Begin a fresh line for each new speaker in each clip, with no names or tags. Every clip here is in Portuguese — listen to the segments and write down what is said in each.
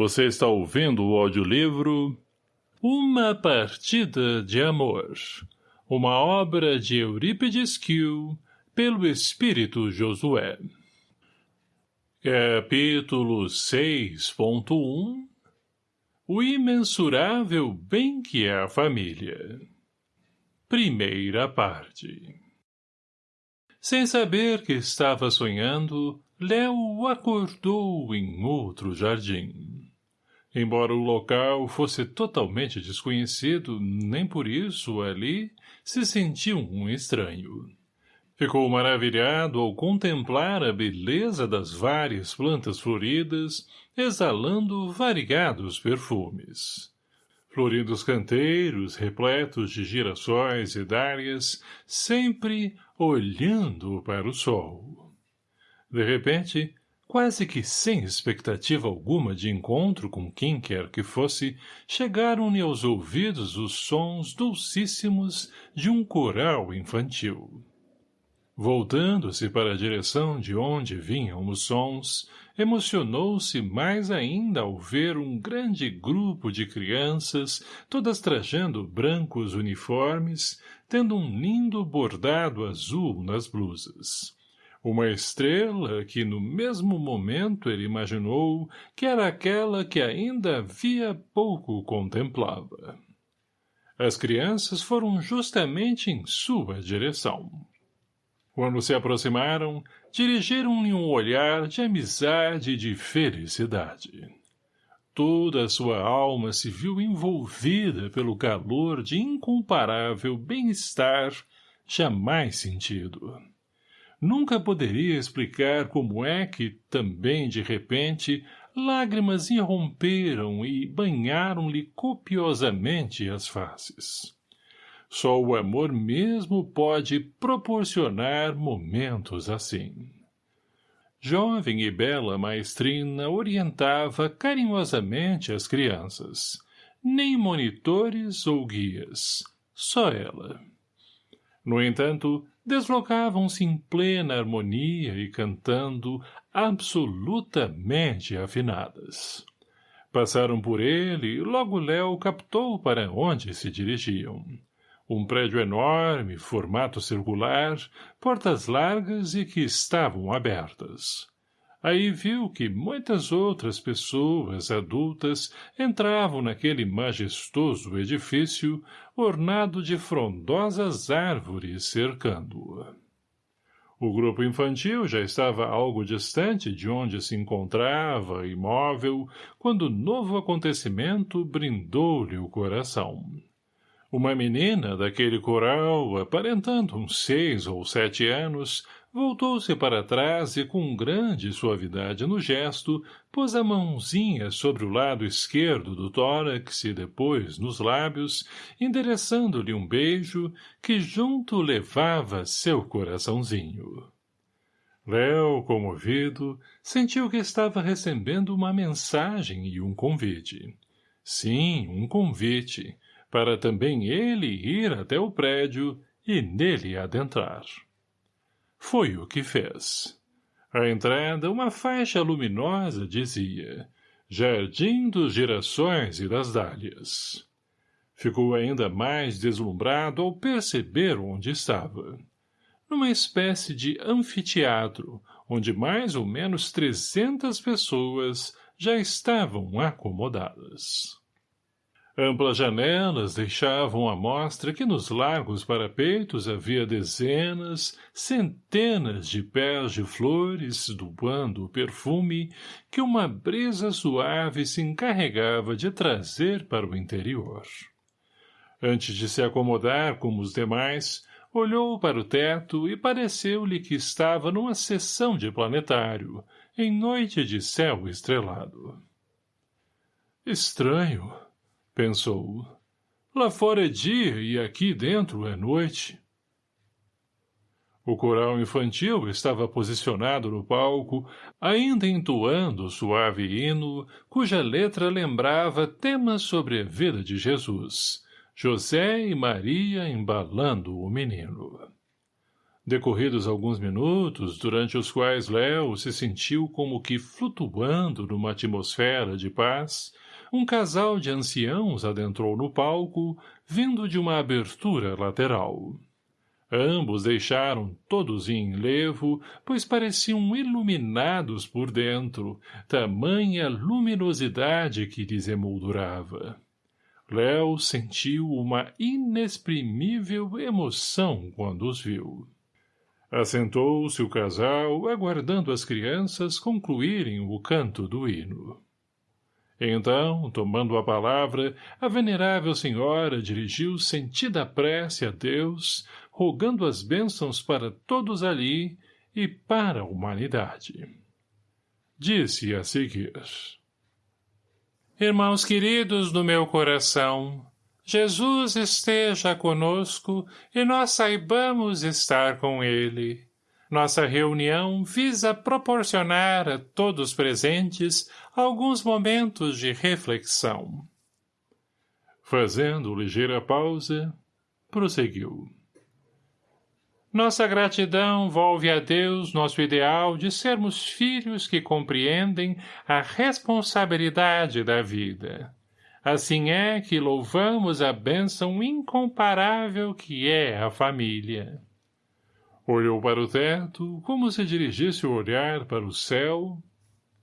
Você está ouvindo o audiolivro Uma Partida de Amor, uma obra de Eurípides Kiel, pelo Espírito Josué. Capítulo 6.1 O imensurável bem que é a família Primeira parte Sem saber que estava sonhando, Léo acordou em outro jardim. Embora o local fosse totalmente desconhecido, nem por isso, ali, se sentiu um estranho. Ficou maravilhado ao contemplar a beleza das várias plantas floridas, exalando variados perfumes. Floridos canteiros, repletos de girassóis e dálias, sempre olhando para o sol. De repente, quase que sem expectativa alguma de encontro com quem quer que fosse, chegaram-lhe aos ouvidos os sons dulcíssimos de um coral infantil. Voltando-se para a direção de onde vinham os sons, emocionou-se mais ainda ao ver um grande grupo de crianças, todas trajando brancos uniformes, tendo um lindo bordado azul nas blusas uma estrela que no mesmo momento ele imaginou que era aquela que ainda havia pouco contemplava. As crianças foram justamente em sua direção. Quando se aproximaram, dirigiram-lhe um olhar de amizade e de felicidade. Toda a sua alma se viu envolvida pelo calor de incomparável bem-estar jamais sentido nunca poderia explicar como é que, também de repente, lágrimas irromperam e banharam-lhe copiosamente as faces. Só o amor mesmo pode proporcionar momentos assim. Jovem e bela maestrina orientava carinhosamente as crianças. Nem monitores ou guias, só ela. No entanto, deslocavam-se em plena harmonia e cantando absolutamente afinadas. Passaram por ele e logo Léo captou para onde se dirigiam. Um prédio enorme, formato circular, portas largas e que estavam abertas. Aí viu que muitas outras pessoas adultas entravam naquele majestoso edifício ornado de frondosas árvores cercando-o. O grupo infantil já estava algo distante de onde se encontrava, imóvel, quando novo acontecimento brindou-lhe o coração. Uma menina daquele coral, aparentando uns seis ou sete anos, voltou-se para trás e com grande suavidade no gesto, pôs a mãozinha sobre o lado esquerdo do tórax e depois nos lábios, endereçando-lhe um beijo que junto levava seu coraçãozinho. Léo, comovido, sentiu que estava recebendo uma mensagem e um convite. Sim, um convite, para também ele ir até o prédio e nele adentrar. Foi o que fez. À entrada, uma faixa luminosa dizia Jardim dos Girassóis e das Dálias. Ficou ainda mais deslumbrado ao perceber onde estava. Numa espécie de anfiteatro, onde mais ou menos trezentas pessoas já estavam acomodadas. Amplas janelas deixavam à mostra que nos largos parapeitos havia dezenas, centenas de pés de flores doando o perfume que uma brisa suave se encarregava de trazer para o interior. Antes de se acomodar como os demais, olhou para o teto e pareceu-lhe que estava numa sessão de planetário, em noite de céu estrelado. Estranho, pensou. Lá fora é dia e aqui dentro é noite. O coral infantil estava posicionado no palco, ainda entoando o suave hino, cuja letra lembrava temas sobre a vida de Jesus, José e Maria embalando o menino. Decorridos alguns minutos, durante os quais Léo se sentiu como que flutuando numa atmosfera de paz, um casal de anciãos adentrou no palco, vindo de uma abertura lateral. Ambos deixaram todos em enlevo, pois pareciam iluminados por dentro, tamanha luminosidade que lhes emoldurava. Léo sentiu uma inexprimível emoção quando os viu. Assentou-se o casal, aguardando as crianças concluírem o canto do hino. Então, tomando a palavra, a venerável senhora dirigiu sentida prece a Deus, rogando as bênçãos para todos ali e para a humanidade. Disse a seguir. Irmãos queridos do meu coração, Jesus esteja conosco e nós saibamos estar com ele. Nossa reunião visa proporcionar a todos presentes alguns momentos de reflexão. Fazendo ligeira pausa, prosseguiu. Nossa gratidão volve a Deus nosso ideal de sermos filhos que compreendem a responsabilidade da vida. Assim é que louvamos a bênção incomparável que é a família. Olhou para o teto, como se dirigisse o olhar para o céu,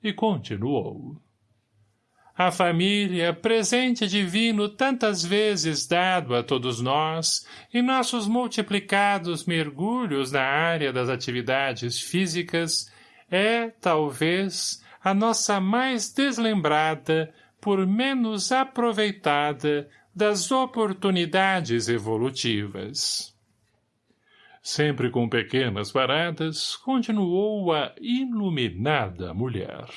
e continuou. A família, presente divino tantas vezes dado a todos nós, em nossos multiplicados mergulhos na área das atividades físicas, é, talvez, a nossa mais deslembrada, por menos aproveitada, das oportunidades evolutivas. Sempre com pequenas paradas, continuou a iluminada mulher.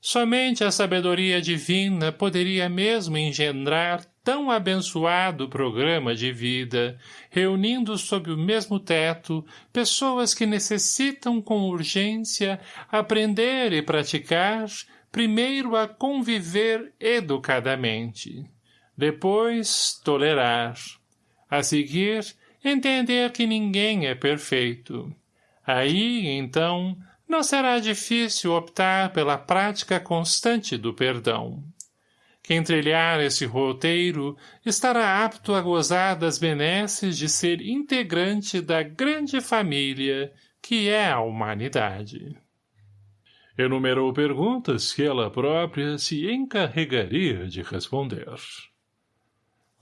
Somente a sabedoria divina poderia mesmo engendrar tão abençoado programa de vida, reunindo sob o mesmo teto pessoas que necessitam com urgência aprender e praticar, primeiro a conviver educadamente, depois tolerar, a seguir entender que ninguém é perfeito. Aí, então, não será difícil optar pela prática constante do perdão. Quem trilhar esse roteiro estará apto a gozar das benesses de ser integrante da grande família que é a humanidade. Enumerou perguntas que ela própria se encarregaria de responder.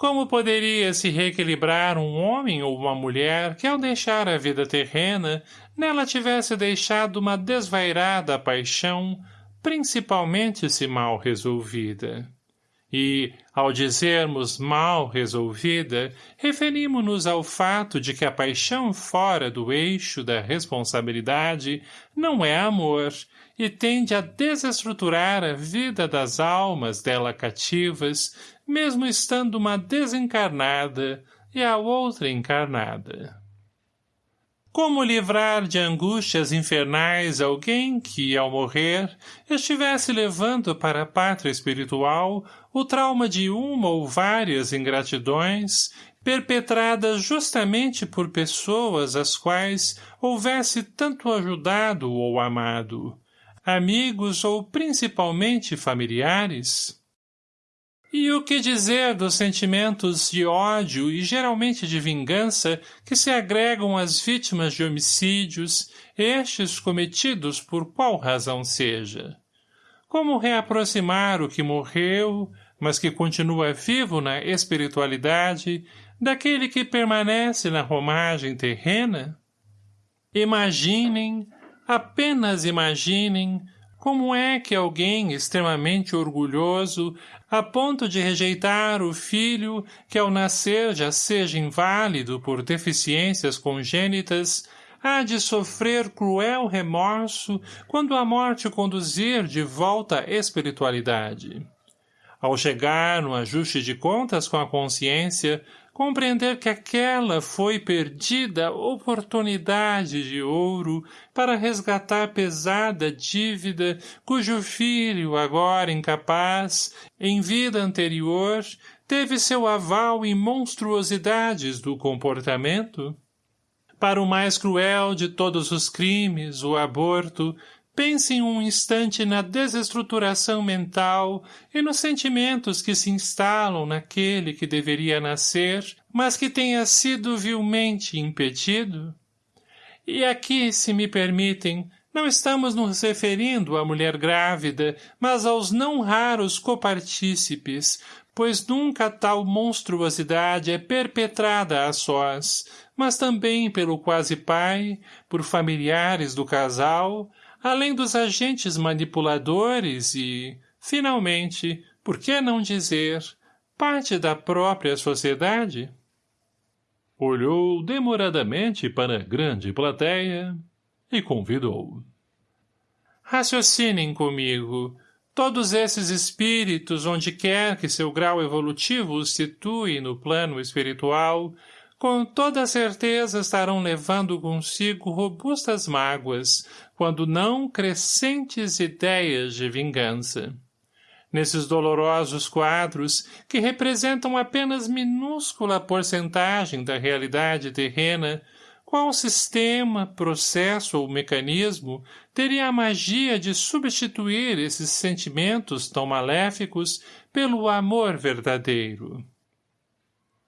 Como poderia se reequilibrar um homem ou uma mulher que, ao deixar a vida terrena, nela tivesse deixado uma desvairada paixão, principalmente se mal resolvida? E, ao dizermos mal resolvida, referimos-nos ao fato de que a paixão fora do eixo da responsabilidade não é amor e tende a desestruturar a vida das almas dela cativas, mesmo estando uma desencarnada e a outra encarnada. Como livrar de angústias infernais alguém que, ao morrer, estivesse levando para a pátria espiritual o trauma de uma ou várias ingratidões perpetradas justamente por pessoas às quais houvesse tanto ajudado ou amado, amigos ou principalmente familiares? E o que dizer dos sentimentos de ódio e geralmente de vingança que se agregam às vítimas de homicídios, estes cometidos por qual razão seja? Como reaproximar o que morreu, mas que continua vivo na espiritualidade, daquele que permanece na romagem terrena? Imaginem, apenas imaginem, como é que alguém extremamente orgulhoso, a ponto de rejeitar o filho que ao nascer já seja inválido por deficiências congênitas, há de sofrer cruel remorso quando a morte o conduzir de volta à espiritualidade? Ao chegar no ajuste de contas com a consciência, compreender que aquela foi perdida oportunidade de ouro para resgatar pesada dívida cujo filho, agora incapaz, em vida anterior, teve seu aval em monstruosidades do comportamento? Para o mais cruel de todos os crimes, o aborto, Pense um instante na desestruturação mental e nos sentimentos que se instalam naquele que deveria nascer, mas que tenha sido vilmente impedido. E aqui, se me permitem, não estamos nos referindo à mulher grávida, mas aos não raros copartícipes, pois nunca tal monstruosidade é perpetrada a sós, mas também pelo quase pai, por familiares do casal, além dos agentes manipuladores e, finalmente, por que não dizer, parte da própria sociedade? Olhou demoradamente para a grande plateia e convidou. Raciocinem comigo. Todos esses espíritos, onde quer que seu grau evolutivo os situe no plano espiritual, com toda certeza estarão levando consigo robustas mágoas, quando não crescentes ideias de vingança. Nesses dolorosos quadros, que representam apenas minúscula porcentagem da realidade terrena, qual sistema, processo ou mecanismo teria a magia de substituir esses sentimentos tão maléficos pelo amor verdadeiro?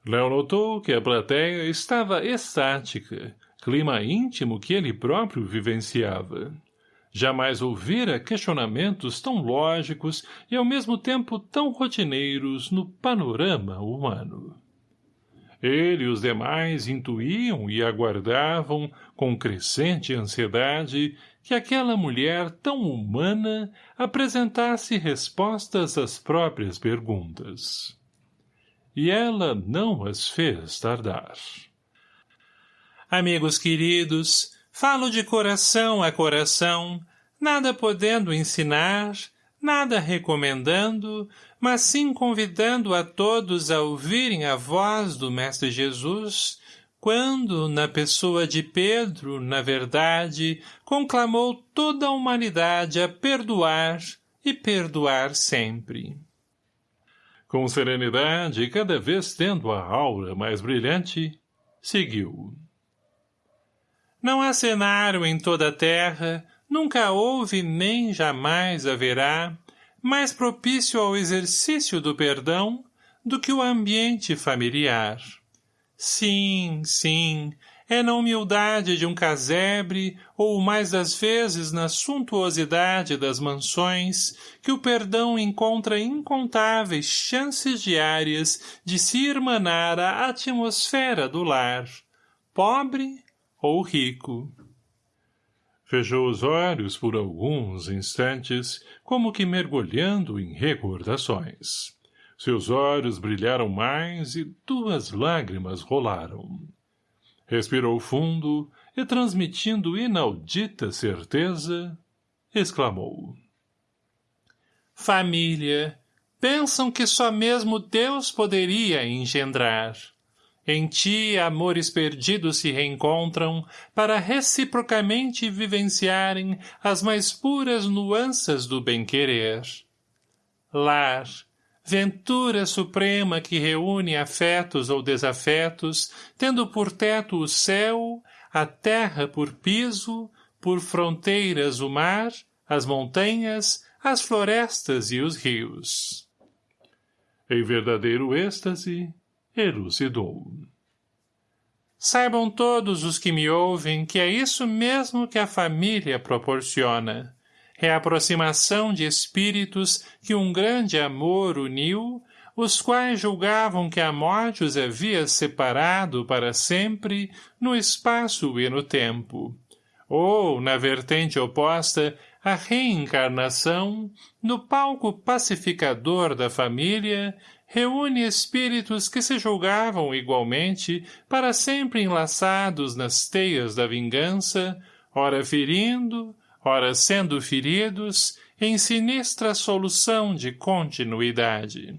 Léo notou que a plateia estava estática, clima íntimo que ele próprio vivenciava. Jamais ouvira questionamentos tão lógicos e ao mesmo tempo tão rotineiros no panorama humano. Ele e os demais intuíam e aguardavam, com crescente ansiedade, que aquela mulher tão humana apresentasse respostas às próprias perguntas e ela não as fez tardar. Amigos queridos, falo de coração a coração, nada podendo ensinar, nada recomendando, mas sim convidando a todos a ouvirem a voz do Mestre Jesus, quando, na pessoa de Pedro, na verdade, conclamou toda a humanidade a perdoar e perdoar sempre. Com serenidade e cada vez tendo a aura mais brilhante, seguiu. Não há cenário em toda a terra, nunca houve nem jamais haverá, mais propício ao exercício do perdão do que o ambiente familiar. Sim, sim, é na humildade de um casebre, ou mais das vezes na suntuosidade das mansões, que o perdão encontra incontáveis chances diárias de se irmanar a atmosfera do lar, pobre ou rico. Fechou os olhos por alguns instantes, como que mergulhando em recordações. Seus olhos brilharam mais e duas lágrimas rolaram. Respirou fundo e, transmitindo inaudita certeza, exclamou. Família, pensam que só mesmo Deus poderia engendrar. Em ti, amores perdidos se reencontram para reciprocamente vivenciarem as mais puras nuances do bem-querer. Lar, ventura suprema que reúne afetos ou desafetos, tendo por teto o céu, a terra por piso, por fronteiras o mar, as montanhas, as florestas e os rios. Em verdadeiro êxtase, elucidou. Saibam todos os que me ouvem que é isso mesmo que a família proporciona reaproximação de espíritos que um grande amor uniu, os quais julgavam que a morte os havia separado para sempre no espaço e no tempo. Ou, na vertente oposta, a reencarnação, no palco pacificador da família, reúne espíritos que se julgavam igualmente para sempre enlaçados nas teias da vingança, ora ferindo, ora sendo feridos, em sinistra solução de continuidade.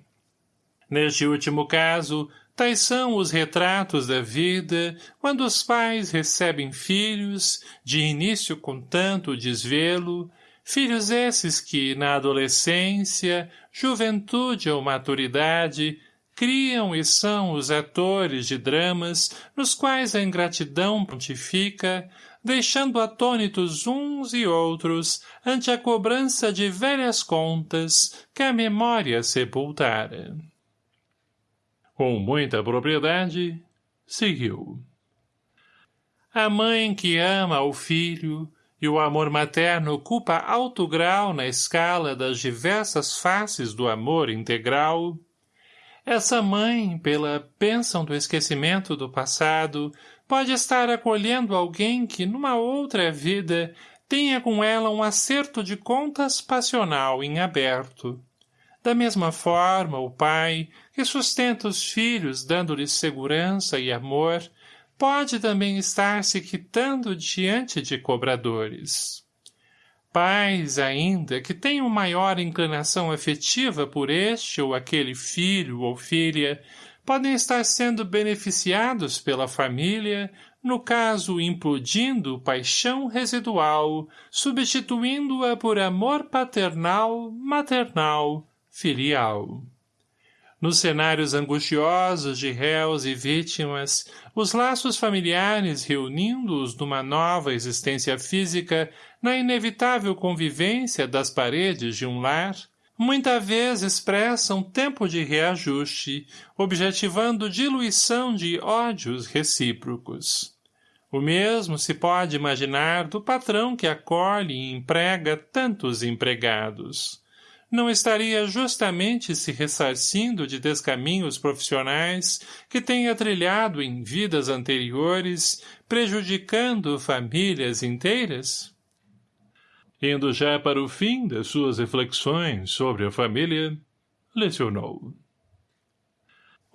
Neste último caso, tais são os retratos da vida quando os pais recebem filhos, de início com tanto desvelo, filhos esses que, na adolescência, juventude ou maturidade, criam e são os atores de dramas nos quais a ingratidão pontifica, deixando atônitos uns e outros ante a cobrança de velhas contas que a memória sepultara. Com muita propriedade, seguiu. A mãe que ama o filho, e o amor materno ocupa alto grau na escala das diversas faces do amor integral, essa mãe, pela bênção do esquecimento do passado, pode estar acolhendo alguém que, numa outra vida, tenha com ela um acerto de contas passional em aberto. Da mesma forma, o pai, que sustenta os filhos dando-lhes segurança e amor, pode também estar se quitando diante de cobradores. Pais, ainda, que tenham maior inclinação afetiva por este ou aquele filho ou filha, podem estar sendo beneficiados pela família, no caso implodindo paixão residual, substituindo-a por amor paternal, maternal, filial. Nos cenários angustiosos de réus e vítimas, os laços familiares reunindo-os numa nova existência física na inevitável convivência das paredes de um lar, muita vez expressam tempo de reajuste, objetivando diluição de ódios recíprocos. O mesmo se pode imaginar do patrão que acolhe e emprega tantos empregados não estaria justamente se ressarcindo de descaminhos profissionais que tenha trilhado em vidas anteriores, prejudicando famílias inteiras? Indo já para o fim das suas reflexões sobre a família, lecionou.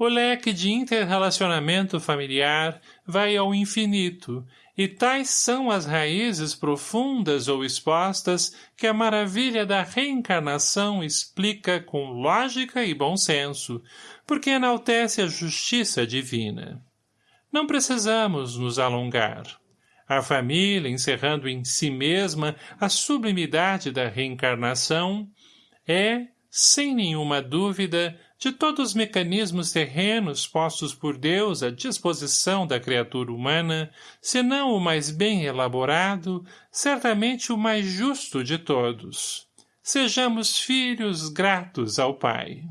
O leque de interrelacionamento familiar vai ao infinito, e tais são as raízes profundas ou expostas que a maravilha da reencarnação explica com lógica e bom senso, porque enaltece a justiça divina. Não precisamos nos alongar. A família, encerrando em si mesma a sublimidade da reencarnação, é, sem nenhuma dúvida, de todos os mecanismos terrenos postos por Deus à disposição da criatura humana, se não o mais bem elaborado, certamente o mais justo de todos. Sejamos filhos gratos ao Pai.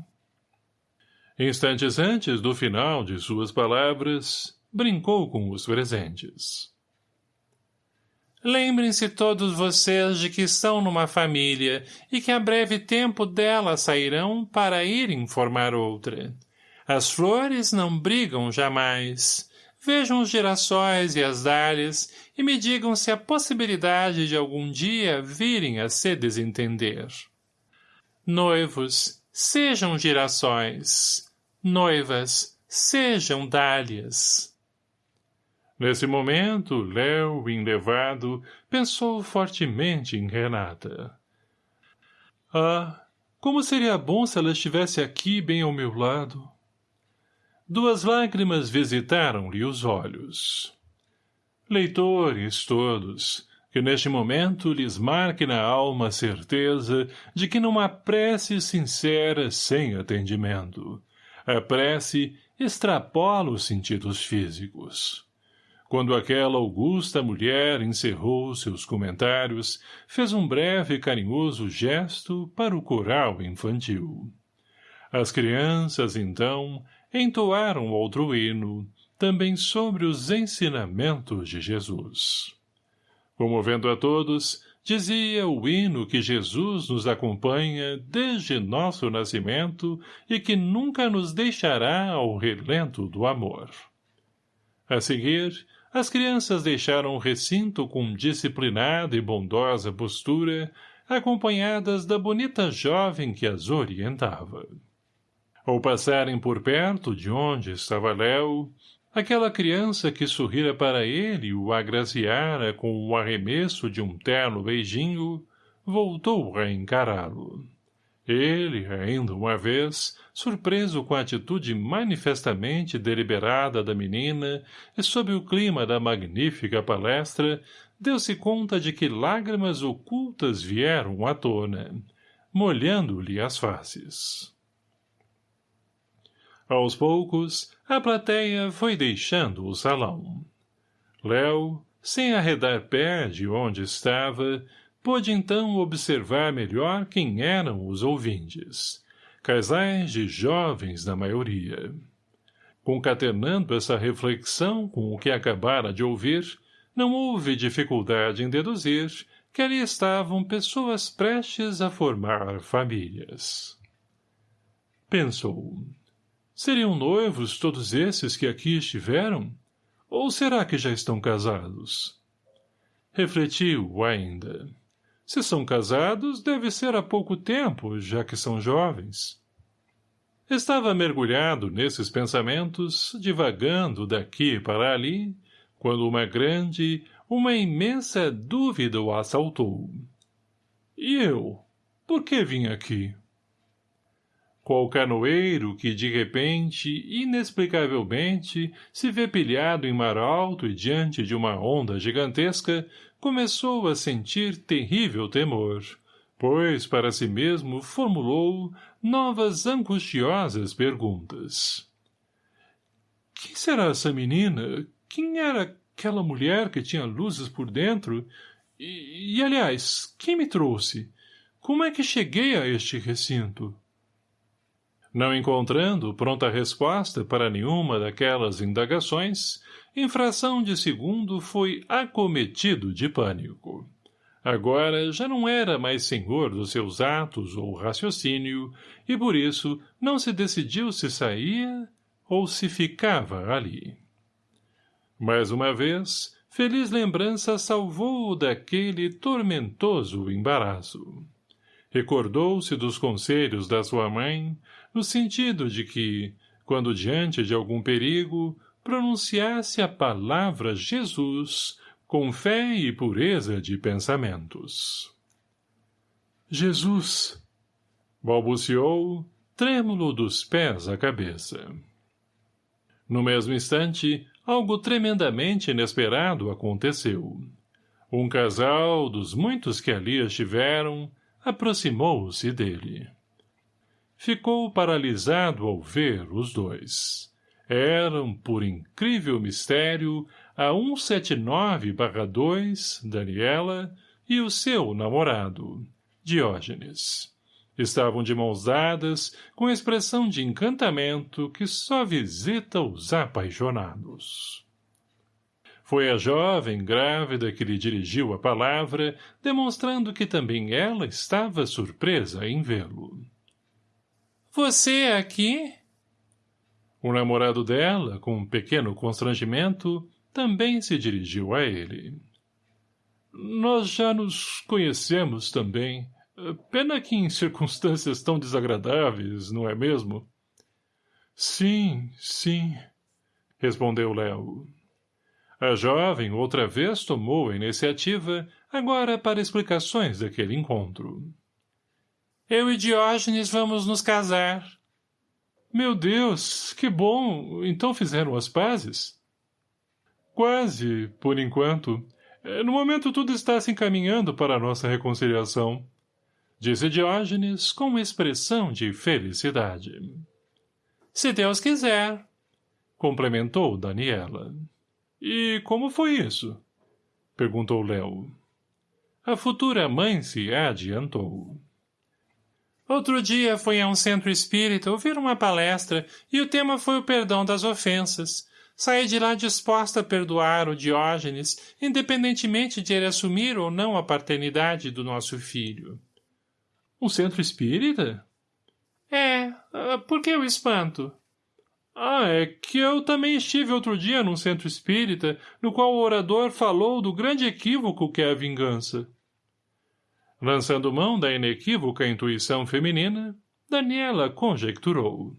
Instantes antes do final de suas palavras, brincou com os presentes. Lembrem-se todos vocês de que estão numa família e que a breve tempo dela sairão para ir informar outra. As flores não brigam jamais. Vejam os girassóis e as dálias e me digam se há possibilidade de algum dia virem a se desentender. Noivos, sejam girassóis. Noivas, sejam dálias. Nesse momento, Léo, enlevado, pensou fortemente em Renata. Ah, como seria bom se ela estivesse aqui bem ao meu lado. Duas lágrimas visitaram-lhe os olhos. Leitores todos, que neste momento lhes marque na alma a certeza de que não há prece sincera sem atendimento. A prece extrapola os sentidos físicos. Quando aquela augusta mulher encerrou seus comentários, fez um breve e carinhoso gesto para o coral infantil. As crianças, então, entoaram outro hino, também sobre os ensinamentos de Jesus. Comovendo a todos, dizia o hino que Jesus nos acompanha desde nosso nascimento e que nunca nos deixará ao relento do amor. A seguir, as crianças deixaram o recinto com disciplinada e bondosa postura, acompanhadas da bonita jovem que as orientava. Ao passarem por perto de onde estava Léo, aquela criança que sorrira para ele e o agraciara com o arremesso de um terno beijinho, voltou a encará-lo. Ele, ainda uma vez, surpreso com a atitude manifestamente deliberada da menina e sob o clima da magnífica palestra, deu-se conta de que lágrimas ocultas vieram à tona, molhando-lhe as faces. Aos poucos, a plateia foi deixando o salão. Léo, sem arredar pé de onde estava, pôde então observar melhor quem eram os ouvintes. Casais de jovens na maioria. Concatenando essa reflexão com o que acabara de ouvir, não houve dificuldade em deduzir que ali estavam pessoas prestes a formar famílias. Pensou. Seriam noivos todos esses que aqui estiveram? Ou será que já estão casados? Refletiu ainda. Se são casados, deve ser há pouco tempo, já que são jovens. Estava mergulhado nesses pensamentos, divagando daqui para ali, quando uma grande, uma imensa dúvida o assaltou. E eu? Por que vim aqui? Qual canoeiro que, de repente, inexplicavelmente, se vê pilhado em mar alto e diante de uma onda gigantesca, começou a sentir terrível temor, pois para si mesmo formulou novas angustiosas perguntas. Quem será essa menina? Quem era aquela mulher que tinha luzes por dentro? E, e aliás, quem me trouxe? Como é que cheguei a este recinto? Não encontrando pronta resposta para nenhuma daquelas indagações, em fração de segundo foi acometido de pânico. Agora já não era mais senhor dos seus atos ou raciocínio, e por isso não se decidiu se saía ou se ficava ali. Mais uma vez, feliz lembrança salvou-o daquele tormentoso embaraço. Recordou-se dos conselhos da sua mãe, no sentido de que, quando diante de algum perigo, pronunciasse a palavra Jesus com fé e pureza de pensamentos. Jesus! balbuciou, trêmulo dos pés à cabeça. No mesmo instante, algo tremendamente inesperado aconteceu. Um casal, dos muitos que ali estiveram, aproximou-se dele. Ficou paralisado ao ver os dois. Eram, por incrível mistério, a 179-2, Daniela, e o seu namorado, Diógenes. Estavam de mãos dadas, com expressão de encantamento que só visita os apaixonados. Foi a jovem grávida que lhe dirigiu a palavra, demonstrando que também ela estava surpresa em vê-lo. — Você aqui? O namorado dela, com um pequeno constrangimento, também se dirigiu a ele. Nós já nos conhecemos também. Pena que em circunstâncias tão desagradáveis, não é mesmo? Sim, sim, respondeu Léo. A jovem outra vez tomou a iniciativa, agora para explicações daquele encontro. Eu e Diógenes vamos nos casar. Meu Deus, que bom! Então fizeram as pazes? Quase, por enquanto. É, no momento tudo está se encaminhando para a nossa reconciliação. Disse Diógenes com expressão de felicidade. Se Deus quiser, complementou Daniela. E como foi isso? Perguntou Léo. A futura mãe se adiantou. Outro dia fui a um centro espírita ouvir uma palestra e o tema foi o perdão das ofensas. Saí de lá disposta a perdoar o Diógenes, independentemente de ele assumir ou não a paternidade do nosso filho. Um centro espírita? É, ah, por que o espanto? Ah, é que eu também estive outro dia num centro espírita, no qual o orador falou do grande equívoco que é a vingança. Lançando mão da inequívoca intuição feminina, Daniela conjecturou.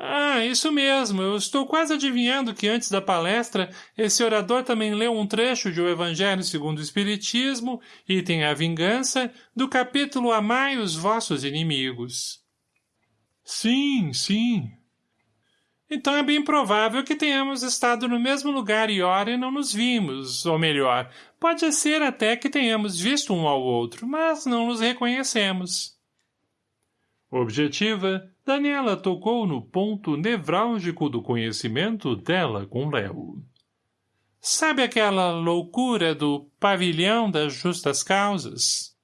Ah, isso mesmo. Eu estou quase adivinhando que antes da palestra, esse orador também leu um trecho de O Evangelho segundo o Espiritismo, item A Vingança, do capítulo Amai os vossos inimigos. Sim, sim. Então é bem provável que tenhamos estado no mesmo lugar e hora e não nos vimos, ou melhor, pode ser até que tenhamos visto um ao outro, mas não nos reconhecemos. Objetiva, Daniela tocou no ponto nevrálgico do conhecimento dela com Léo. Sabe aquela loucura do pavilhão das justas causas?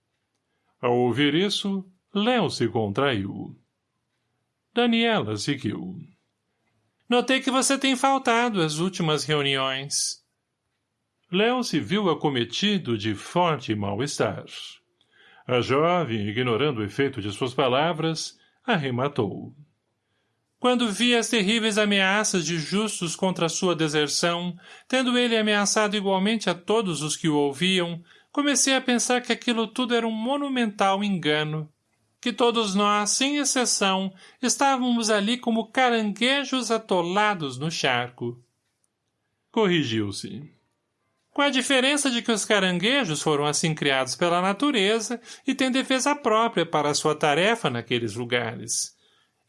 Ao ouvir isso, Léo se contraiu. Daniela seguiu. Notei que você tem faltado às últimas reuniões. Léo se viu acometido de forte mal-estar. A jovem, ignorando o efeito de suas palavras, arrematou. Quando vi as terríveis ameaças de justos contra sua deserção, tendo ele ameaçado igualmente a todos os que o ouviam, comecei a pensar que aquilo tudo era um monumental engano, que todos nós, sem exceção, estávamos ali como caranguejos atolados no charco. Corrigiu-se. Com a diferença de que os caranguejos foram assim criados pela natureza e têm defesa própria para a sua tarefa naqueles lugares.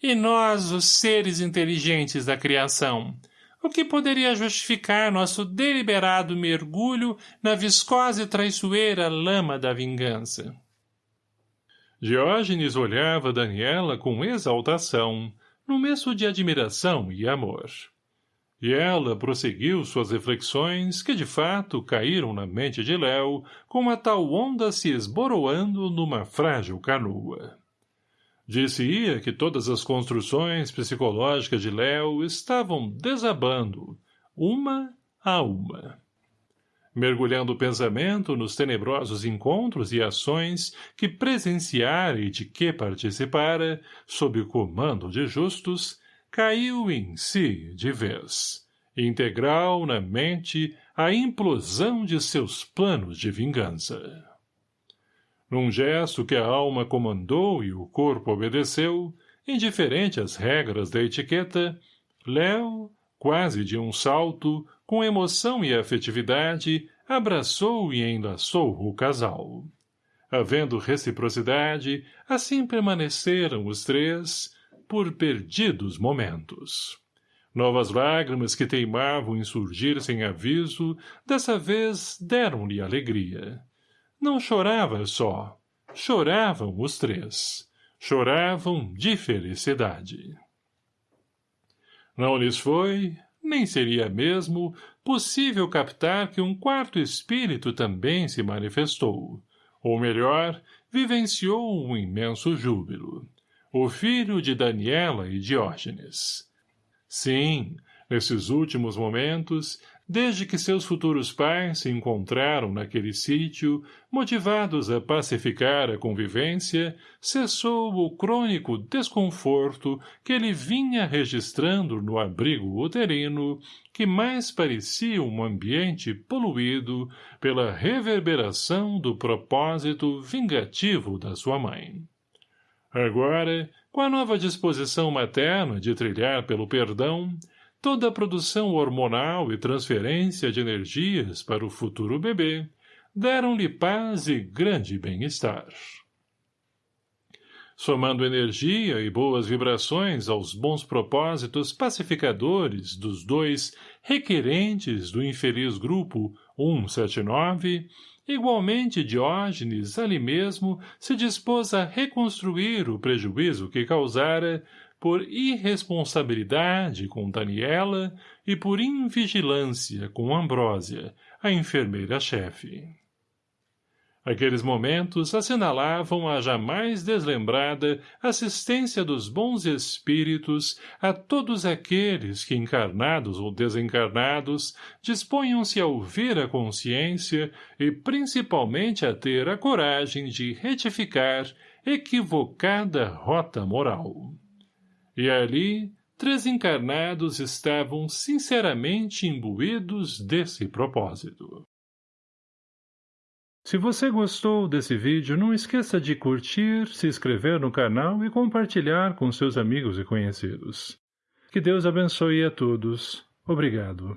E nós, os seres inteligentes da criação, o que poderia justificar nosso deliberado mergulho na viscosa e traiçoeira lama da vingança? Diógenes olhava Daniela com exaltação, no meio de admiração e amor. E ela prosseguiu suas reflexões, que de fato caíram na mente de Léo, com uma tal onda se esboroando numa frágil canoa. Disse-ia que todas as construções psicológicas de Léo estavam desabando, uma a uma. Mergulhando o pensamento nos tenebrosos encontros e ações que presenciara e de que participara, sob o comando de justos, caiu em si de vez, integral na mente a implosão de seus planos de vingança. Num gesto que a alma comandou e o corpo obedeceu, indiferente às regras da etiqueta, Léo, quase de um salto, com emoção e afetividade, abraçou e enlaçou o casal. Havendo reciprocidade, assim permaneceram os três, por perdidos momentos. Novas lágrimas que teimavam em surgir sem aviso, dessa vez deram-lhe alegria. Não chorava só, choravam os três. Choravam de felicidade. Não lhes foi, nem seria mesmo, possível captar que um quarto espírito também se manifestou, ou melhor, vivenciou um imenso júbilo o filho de Daniela e Diógenes. Sim, nesses últimos momentos, desde que seus futuros pais se encontraram naquele sítio, motivados a pacificar a convivência, cessou o crônico desconforto que ele vinha registrando no abrigo uterino, que mais parecia um ambiente poluído pela reverberação do propósito vingativo da sua mãe. Agora, com a nova disposição materna de trilhar pelo perdão, toda a produção hormonal e transferência de energias para o futuro bebê deram-lhe paz e grande bem-estar. Somando energia e boas vibrações aos bons propósitos pacificadores dos dois requerentes do infeliz grupo 179, Igualmente Diógenes ali mesmo se dispôs a reconstruir o prejuízo que causara por irresponsabilidade com Daniela e por invigilância com Ambrósia, a enfermeira-chefe. Aqueles momentos assinalavam a jamais deslembrada assistência dos bons espíritos a todos aqueles que, encarnados ou desencarnados, disponham-se a ouvir a consciência e principalmente a ter a coragem de retificar equivocada rota moral. E ali, três encarnados estavam sinceramente imbuídos desse propósito. Se você gostou desse vídeo, não esqueça de curtir, se inscrever no canal e compartilhar com seus amigos e conhecidos. Que Deus abençoe a todos. Obrigado.